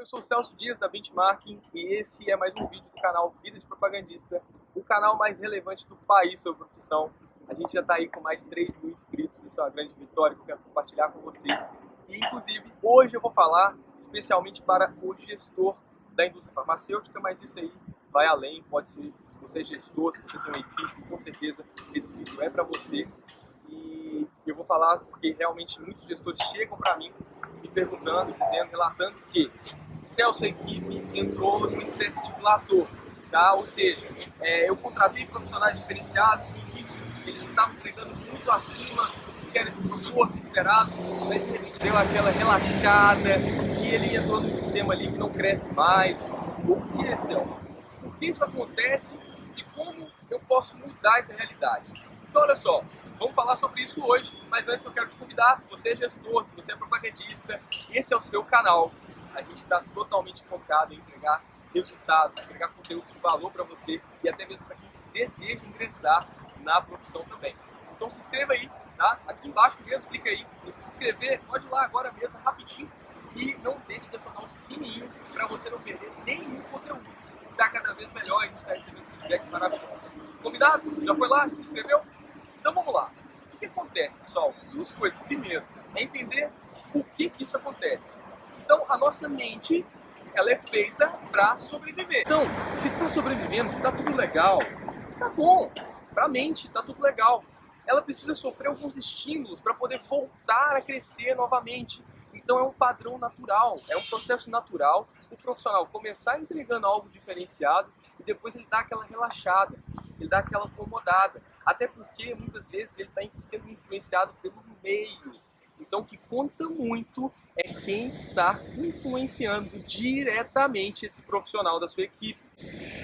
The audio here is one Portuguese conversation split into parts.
eu sou o Celso Dias da Benchmarking e esse é mais um vídeo do canal Vida de Propagandista, o canal mais relevante do país sobre profissão. A gente já está aí com mais de 3 mil inscritos, isso é uma grande vitória que eu quero compartilhar com você. E, inclusive, hoje eu vou falar especialmente para o gestor da indústria farmacêutica, mas isso aí vai além, pode ser, se você é gestor, se você tem uma equipe, com certeza esse vídeo é para você. E eu vou falar porque realmente muitos gestores chegam para mim me perguntando, dizendo, relatando que Celso, equipe entrou numa espécie de platô, tá? Ou seja, é, eu contratei profissionais diferenciados, no início eles estavam entregando muito acima do que era proposto, esperado, mas ele deu aquela relaxada e ele entrou num sistema ali que não cresce mais. Por que, Celso? Por que isso acontece e como eu posso mudar essa realidade? Então, olha só, Vamos falar sobre isso hoje, mas antes eu quero te convidar, se você é gestor, se você é propagandista, esse é o seu canal. A gente está totalmente focado em entregar resultados, entregar conteúdo de valor para você e até mesmo para quem deseja ingressar na profissão também. Então se inscreva aí, tá? Aqui embaixo mesmo, clica aí, se inscrever, pode ir lá agora mesmo, rapidinho, e não deixe de acionar o sininho para você não perder nenhum conteúdo. Está cada vez melhor, a gente está recebendo feedbacks maravilhosos. Convidado? Já foi lá? Se inscreveu? Então vamos lá. O que acontece, pessoal? Duas coisas. Primeiro, é entender por que, que isso acontece. Então, a nossa mente ela é feita para sobreviver. Então, se está sobrevivendo, se está tudo legal, tá bom. Para a mente, tá tudo legal. Ela precisa sofrer alguns estímulos para poder voltar a crescer novamente. Então é um padrão natural, é um processo natural o profissional começar entregando algo diferenciado e depois ele dá aquela relaxada, ele dá aquela acomodada. Até porque muitas vezes ele está sendo influenciado pelo meio. Então que conta muito é quem está influenciando diretamente esse profissional da sua equipe.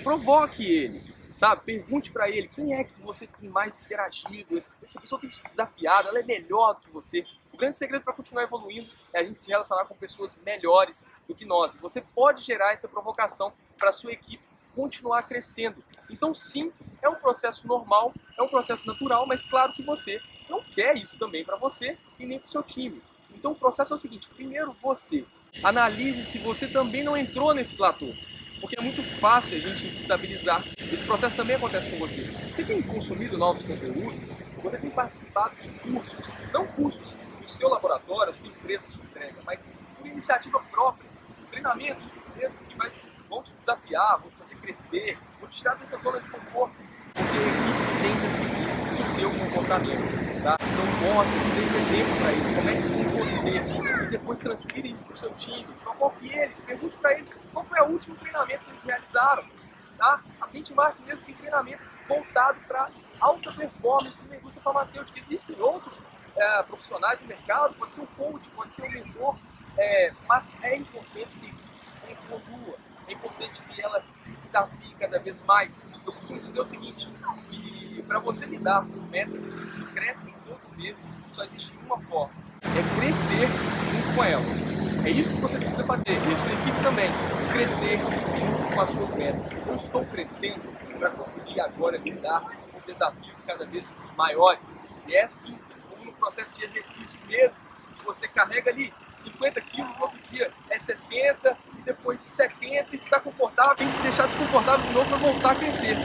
Provoque ele, sabe? Pergunte para ele quem é que você tem mais interagido, essa pessoa tem te desafiado, ela é melhor do que você. O grande segredo para continuar evoluindo é a gente se relacionar com pessoas melhores do que nós. Você pode gerar essa provocação para sua equipe continuar crescendo. Então, sim, é um processo normal, é um processo natural, mas claro que você não quer isso também para você e nem para o seu time. Então, o processo é o seguinte: primeiro você analise se você também não entrou nesse platô. Porque é muito fácil a gente estabilizar. Esse processo também acontece com você. Você tem consumido novos conteúdos, você tem participado de cursos, não cursos o seu laboratório, a sua empresa te entrega, mas por iniciativa própria, treinamentos mesmo que vai, vão te desafiar, vão te fazer crescer, vão te tirar dessa zona de conforto, porque a equipe tende a seguir o seu comportamento. Tá? Então mostre, seja exemplo para isso, comece com você e depois transfira isso para o seu time, provoque eles, pergunte para eles qual foi o último treinamento que eles realizaram. Tá? A Benchmark mesmo tem treinamento voltado para alta performance em indústria farmacêutica. Existem outros é, profissionais do mercado, pode ser um coach, pode ser um mentor, é, mas é importante que evolua, é importante que ela se desafie cada vez mais. Eu costumo dizer o seguinte, para você lidar com metas que crescem todo mês, só existe uma forma, é crescer junto com elas. É isso que você precisa fazer, e a sua equipe também, crescer junto com as suas metas. Eu estou crescendo para conseguir agora lidar com desafios cada vez maiores. E é assim processo de exercício mesmo, você carrega ali 50 quilos, no outro dia é 60, depois 70, e está confortável, que deixar desconfortável de novo para voltar a crescer.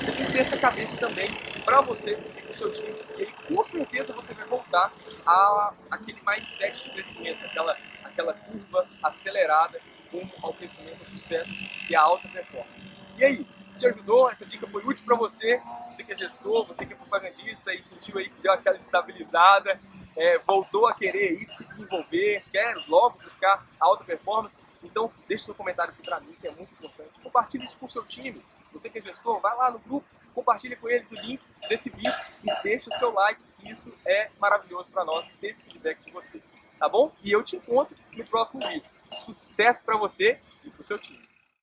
Você tem que ter essa cabeça também para você e para o seu time, e aí com certeza você vai voltar a aquele mindset de crescimento, aquela, aquela curva acelerada rumo ao crescimento, ao sucesso e à alta performance. E aí, te ajudou, essa dica foi útil para você, você que é gestor, você que é propagandista e sentiu aí que deu aquela estabilizada, é, voltou a querer ir se desenvolver, quer logo buscar alta performance, então deixe seu comentário aqui para mim, que é muito importante. Compartilhe isso com o seu time, você que é gestor, vai lá no grupo, compartilhe com eles o link desse vídeo e deixe o seu like, isso é maravilhoso para nós, ter esse feedback de você, tá bom? E eu te encontro no próximo vídeo. Sucesso para você e para o seu time.